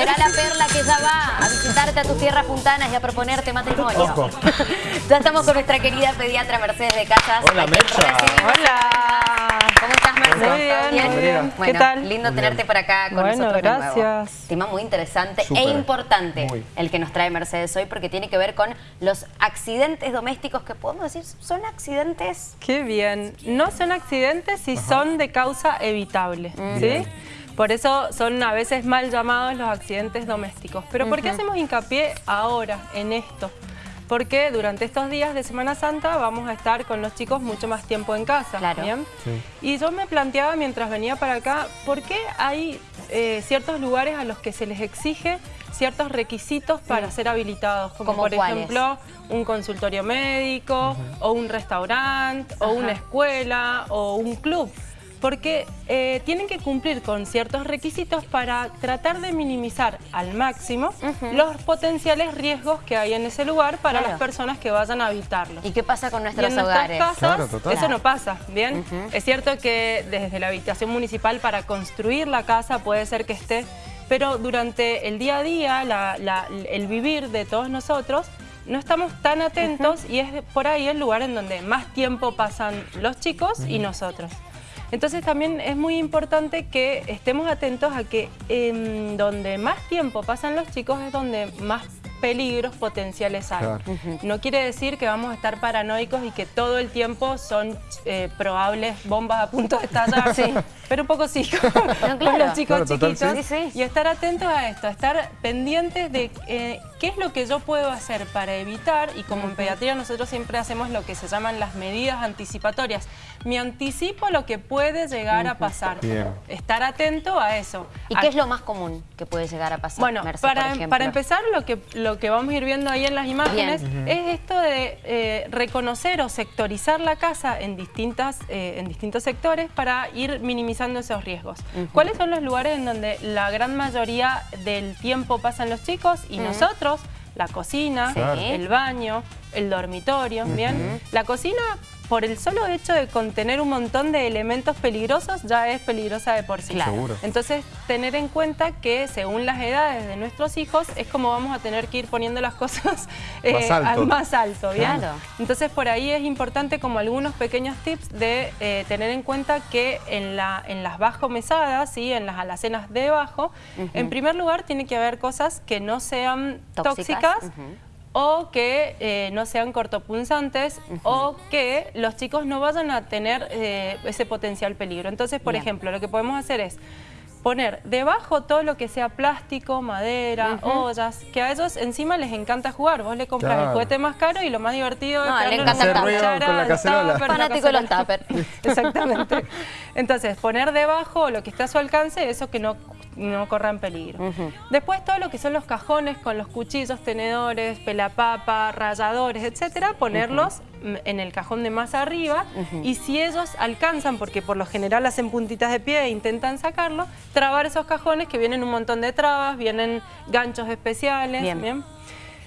Espera la perla que ya va a visitarte a tus tierras puntanas y a proponerte matrimonio. Ojo. ya estamos con nuestra querida pediatra Mercedes de Casas. Hola, a quien Mecha. recibimos. Hola. ¿Cómo estás, Mercedes? Muy bien, ¿Todo muy bien. Bueno, ¿Qué tal? lindo Muy tenerte bien. por acá con Bueno, nosotros de nuevo. gracias. Tema muy interesante Súper. e importante Muy. el que nos trae Mercedes hoy porque tiene que ver con los accidentes domésticos que podemos decir son accidentes Qué bien. No son accidentes si son de causa evitable, ¿sí? Bien. Por eso son a veces mal llamados los accidentes domésticos. Pero ¿por qué hacemos hincapié ahora en esto? Porque durante estos días de Semana Santa vamos a estar con los chicos mucho más tiempo en casa. Claro. ¿bien? Sí. Y yo me planteaba mientras venía para acá, ¿por qué hay eh, ciertos lugares a los que se les exige ciertos requisitos para ser habilitados? Como ¿Cómo por cuáles? ejemplo, un consultorio médico, o un restaurante, o una escuela, o un club. Porque eh, tienen que cumplir con ciertos requisitos para tratar de minimizar al máximo los potenciales riesgos que hay en ese lugar para Claro. las personas que vayan a habitarlo. ¿Y qué pasa con Y nuestros en nuestras hogares? casas Claro, total. eso no pasa, ¿bien? Es cierto que desde la habitación municipal para construir la casa puede ser que esté, pero durante el día a día, la- la- el vivir de todos nosotros, no estamos tan atentos y es por ahí el lugar en donde más tiempo pasan los chicos y nosotros. Entonces también es muy importante que estemos atentos a que en donde más tiempo pasan los chicos es donde más peligros potenciales hay. Claro. No quiere decir que vamos a estar paranoicos y que todo el tiempo son eh, probables bombas a punto de estallar, Sí. pero un poco sí, con, claro. con los chicos Claro, total, chiquitos. sí. Y estar atentos a esto, estar pendientes de eh, qué es lo que yo puedo hacer para evitar, y como en pediatría nosotros siempre hacemos lo que se llaman las medidas anticipatorias. Me anticipo lo que puede llegar a pasar. Bien. Estar atento a eso. ¿Y A- qué es lo más común que puede llegar a pasar, bueno, Merce, para, por ejemplo? para empezar, lo que, lo que vamos a ir viendo ahí en las imágenes Bien. es esto de eh, reconocer o sectorizar la casa en, distintas, eh, en distintos sectores para ir minimizando esos riesgos. ¿Cuáles son los lugares en donde la gran mayoría del tiempo pasan los chicos y nosotros? La cocina, Sí. El baño, el dormitorio, ¿bien? La cocina, por el solo hecho de contener un montón de elementos peligrosos, ya es peligrosa de por sí. Claro. Seguro. Entonces, tener en cuenta que según las edades de nuestros hijos es como vamos a tener que ir poniendo las cosas eh, Más alto. al más alto, ¿bien? Claro. Entonces, por ahí es importante como algunos pequeños tips de eh, tener en cuenta que en, la, en las bajo mesadas, ¿sí? en las alacenas de bajo, en primer lugar tiene que haber cosas que no sean Tóxicas. O que eh, no sean cortopunzantes o que los chicos no vayan a tener eh, ese potencial peligro. Entonces, por Bien. ejemplo, lo que podemos hacer es poner debajo todo lo que sea plástico, madera, ollas, que a ellos encima les encanta jugar. Vos le compras el juguete más caro y lo más divertido No, es le encanta una el cuchara con la cacerola. tupper, Fanático de los tuppers. Exactamente. Entonces, poner debajo lo que está a su alcance, eso que no, no corra en peligro. Después todo lo que son los cajones con los cuchillos, tenedores, pelapapa, ralladores, etcétera, ponerlos en el cajón de más arriba y si ellos alcanzan, porque por lo general hacen puntitas de pie e intentan sacarlo, trabar esos cajones que vienen un montón de trabas, vienen ganchos especiales, Bien. ¿bien?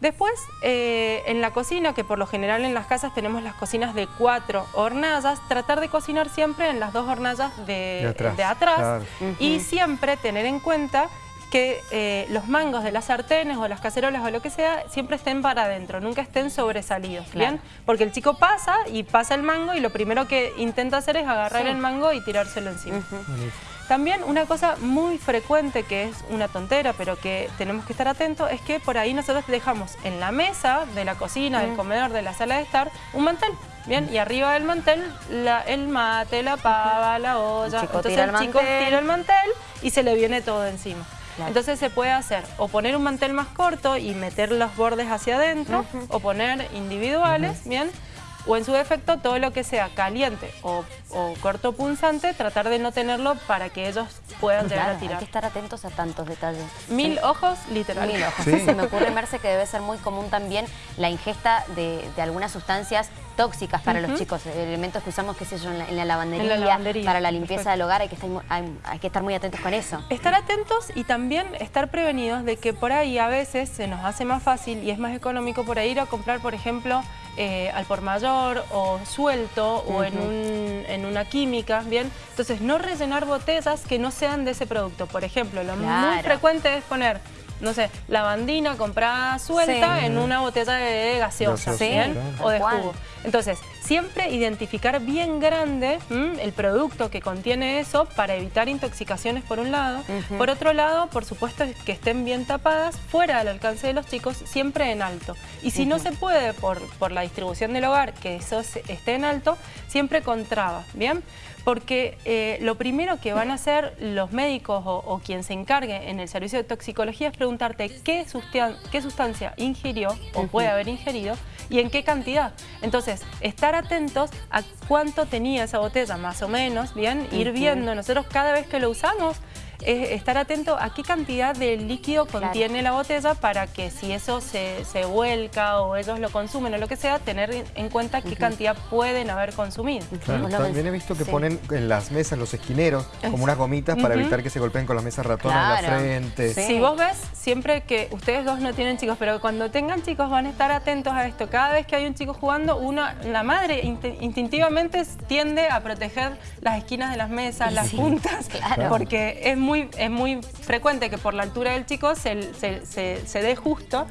Después, eh, en la cocina, que por lo general en las casas tenemos las cocinas de cuatro hornallas, tratar de cocinar siempre en las dos hornallas de, De atrás, de atrás claro. y siempre tener en cuenta que eh, los mangos de las sartenes o las cacerolas o lo que sea siempre estén para adentro, nunca estén sobresalidos, Claro. ¿bien? Porque el chico pasa y pasa el mango y lo primero que intenta hacer es agarrar Sí. el mango y tirárselo encima. También una cosa muy frecuente que es una tontera, pero que tenemos que estar atentos, es que por ahí nosotros dejamos en la mesa de la cocina, del comedor, de la sala de estar, un mantel. Bien, y arriba del mantel la- el mate, la pava, la olla. chico Entonces tira el el chico mantel. tira el mantel y se le viene todo encima. Claro. Entonces se puede hacer o poner un mantel más corto y meter los bordes hacia adentro, o poner individuales, ¿bien? O en su defecto todo lo que sea caliente o, o corto punzante, tratar de no tenerlo para que ellos puedan llegar Claro, a hay tirar. que estar atentos a tantos detalles. Mil ojos, literal. Mil ojos. Sí. Se me ocurre, Merce, que debe ser muy común también la ingesta de, de algunas sustancias tóxicas para los chicos, elementos que usamos, qué sé yo, en la, en la lavandería, En la lavandería, para la limpieza perfecto. del hogar, hay que, estar, hay, hay que estar muy atentos con eso. Estar atentos y también estar prevenidos de que por ahí a veces se nos hace más fácil y es más económico por ahí ir a comprar, por ejemplo, eh, al por mayor o suelto o en, un- en una química, ¿bien? Entonces, no rellenar botellas que no sean de ese producto. Por ejemplo, lo muy frecuente es poner no sé, lavandina comprada suelta en una botella de gaseosa, O de jugo. Entonces, siempre identificar bien grande el producto que contiene eso para evitar intoxicaciones por un lado. Por otro lado, por supuesto que estén bien tapadas, fuera del alcance de los chicos, siempre en alto. Y si no se puede por, por la distribución del hogar que eso esté en alto, siempre con traba, ¿bien? Porque eh, lo primero que van a hacer los médicos o, quien se encargue en el servicio de toxicología es preguntarte qué, qué sustancia ingirió o puede haber ingerido y en qué cantidad. Entonces, estar atentos a cuánto tenía esa botella, más o menos, ¿bien? Ir viendo, nosotros cada vez que lo usamos, es estar atento a qué cantidad de líquido contiene la botella para que si eso se, se, vuelca o ellos lo consumen o lo que sea, tener en cuenta qué cantidad pueden haber consumido. también he visto que ponen en las mesas, los esquineros, como unas gomitas para evitar que se golpeen con las mesas ratonas en la frente. Si vos ves, siempre que ustedes dos no tienen chicos, pero cuando tengan chicos van a estar atentos a esto. Cada vez que hay un chico jugando, una, la madre instintivamente tiende a proteger las esquinas de las mesas, las puntas, porque es muy es muy frecuente que por la altura del chico se, dé justo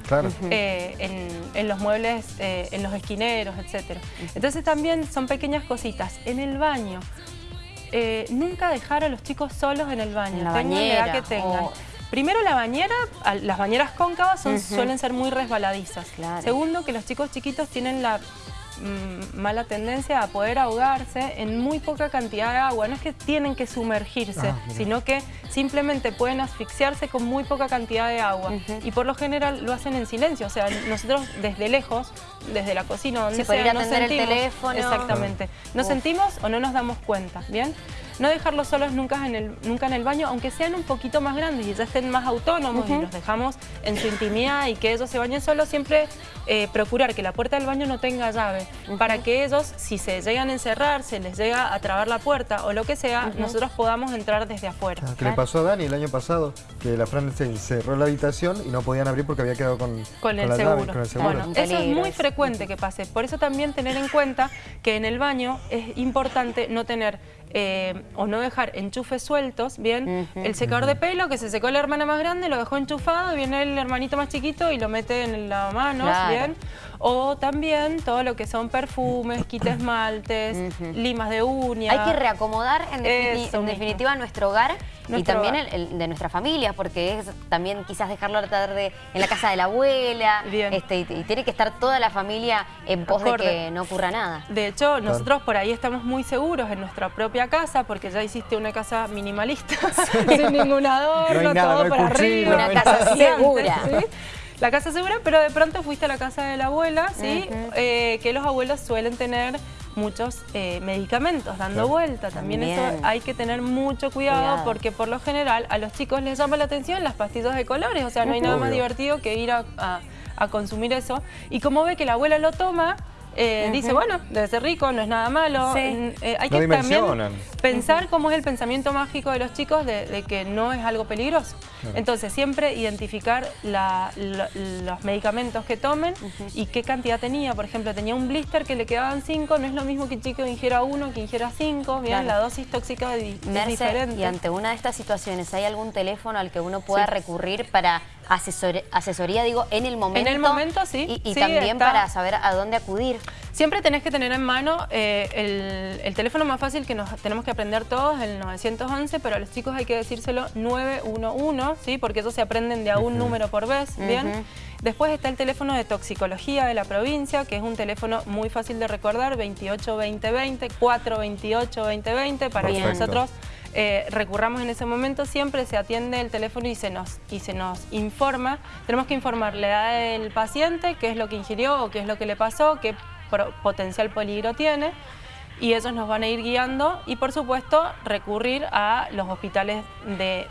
eh, en, los muebles, eh, en los esquineros, etc. Entonces también son pequeñas cositas. En el baño, eh, nunca dejar a los chicos solos en el baño, la bañera, que tengan. Primero la bañera, las bañeras cóncavas suelen ser muy resbaladizas. Segundo, que los chicos chiquitos tienen la mala tendencia a poder ahogarse en muy poca cantidad de agua. No es que tienen que sumergirse, ah, sino que simplemente pueden asfixiarse con muy poca cantidad de agua. Y por lo general lo hacen en silencio. O sea, nosotros desde lejos, desde la cocina, donde sea, no sentimos. el teléfono. Exactamente. No sentimos o no nos damos cuenta, ¿bien? No dejarlos solos nunca en, el, nunca en el baño, aunque sean un poquito más grandes y ya estén más autónomos y los dejamos en su intimidad y que ellos se bañen solos, siempre eh, procurar que la puerta del baño no tenga llave, para que ellos, si se llegan a encerrar, se les llega a trabar la puerta o lo que sea, nosotros podamos entrar desde afuera. Ah, ¿Qué le pasó a Dani el año pasado? Que la Fran se encerró en la habitación y no podían abrir porque había quedado con, con, el, seguro. Bueno, eso es muy frecuente que pase. Por eso también tener en cuenta que en el baño es importante no tener eh, o no dejar enchufes sueltos, bien, el secador de pelo que se secó la hermana más grande, lo dejó enchufado, viene el hermanito más chiquito y lo mete en la mano, bien, o también todo lo que son perfumes, kit esmaltes, limas de uñas. Hay que reacomodar en, definitiva nuestro hogar y también el, de nuestra familia, porque es también quizás dejarlo a la tarde en la casa de la abuela, este, y, tiene que estar toda la familia en pos de que no ocurra nada. De hecho, nosotros por ahí estamos muy seguros en nuestra propia casa, porque ya hiciste una casa minimalista, sin ningún adorno, todo para arriba. Una casa segura. La casa segura, pero de pronto fuiste a la casa de la abuela, ¿sí? Eh, que los abuelos suelen tener muchos eh, medicamentos dando vuelta. También, eso hay que tener mucho cuidado, porque por lo general a los chicos les llama la atención las pastillas de colores. O sea, no hay nada más divertido que ir a, consumir eso. Y como ve que la abuela lo toma, eh, dice, bueno, debe ser rico, no es nada malo. Eh, hay que también pensar cómo es el pensamiento mágico de los chicos de, que no es algo peligroso. Entonces, siempre identificar los medicamentos que tomen y qué cantidad tenía. Por ejemplo, tenía un blister que le quedaban 5, no es lo mismo que un chico ingiera uno que ingiera 5. Bien, la dosis tóxica es, diferente. Y ante una de estas situaciones, ¿hay algún teléfono al que uno pueda recurrir para asesoría, digo, en el momento? En el momento, sí. Y, también para saber a dónde acudir. Siempre tenés que tener en mano eh, el, teléfono más fácil que nos tenemos que aprender todos, el 911, pero a los chicos hay que decírselo 911, ¿sí? porque ellos se aprenden de a un número por vez, ¿bien? Después está el teléfono de toxicología de la provincia, que es un teléfono muy fácil de recordar, 282020, 4282020, para que nosotros eh, recurramos en ese momento, siempre se atiende el teléfono y se, nos, y se nos informa. Tenemos que informar la edad del paciente, qué es lo que ingirió o qué es lo que le pasó, qué potencial peligro tiene y ellos nos van a ir guiando y por supuesto recurrir a los hospitales de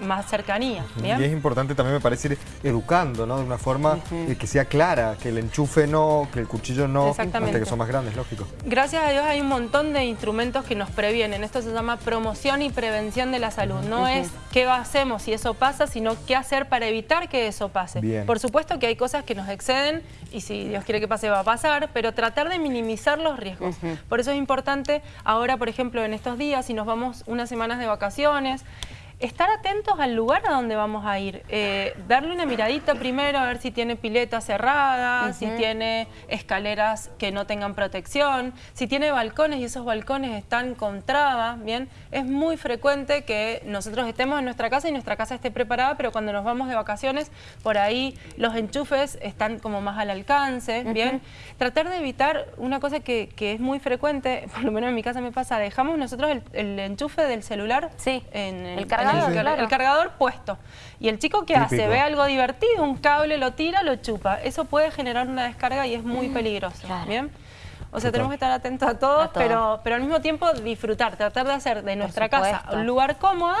más cercanía. Y es importante también me parece ir educando, ¿no? De una forma que sea clara, que el enchufe no, que el cuchillo no, hasta que son más grandes, lógico. Gracias a Dios hay un montón de instrumentos que nos previenen. Esto se llama promoción y prevención de la salud. No es qué hacemos si eso pasa, sino qué hacer para evitar que eso pase. Por supuesto que hay cosas que nos exceden y si Dios quiere que pase va a pasar, pero tratar de minimizar los riesgos. Por eso es importante ahora, por ejemplo, en estos días, si nos vamos unas semanas de vacaciones, estar atentos al lugar a donde vamos a ir. Eh, darle una miradita primero a ver si tiene pileta cerrada, si tiene escaleras que no tengan protección, si tiene balcones y esos balcones están con trabas, ¿bien? Es muy frecuente que nosotros estemos en nuestra casa y nuestra casa esté preparada, pero cuando nos vamos de vacaciones, por ahí los enchufes están como más al alcance, ¿bien? Tratar de evitar una cosa que, es muy frecuente, por lo menos en mi casa me pasa, dejamos nosotros el, enchufe del celular sí. en el, cargador, el, cargador puesto. Y el chico que hace, ve algo divertido, un cable lo tira, lo chupa. Eso puede generar una descarga y es muy mm, peligroso. ¿bien? O sea, tenemos que estar atentos a todos, Pero, pero al mismo tiempo disfrutar, tratar de hacer de nuestra casa un lugar cómodo,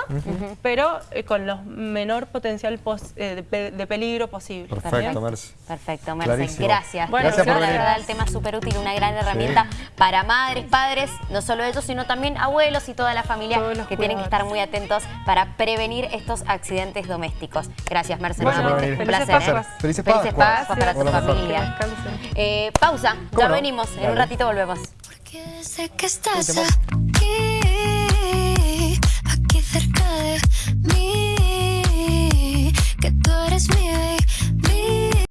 pero eh, con lo menor potencial eh, de, peligro posible. Perfecto, Merce. Perfecto, Merce. Gracias. Bueno, gracias por la verdad el tema es súper útil, una gran herramienta para madres, padres, no solo ellos, sino también abuelos y toda la familia que tienen que estar muy atentos para prevenir estos accidentes domésticos. Gracias, Merce. Bueno, un placer. Felices Felices Pascuas para tu familia. Eh, pausa, ya venimos volvemos. Dale. En un ratito volvemos. Porque sé que estás aquí, aquí cerca de mí, que tú eres mi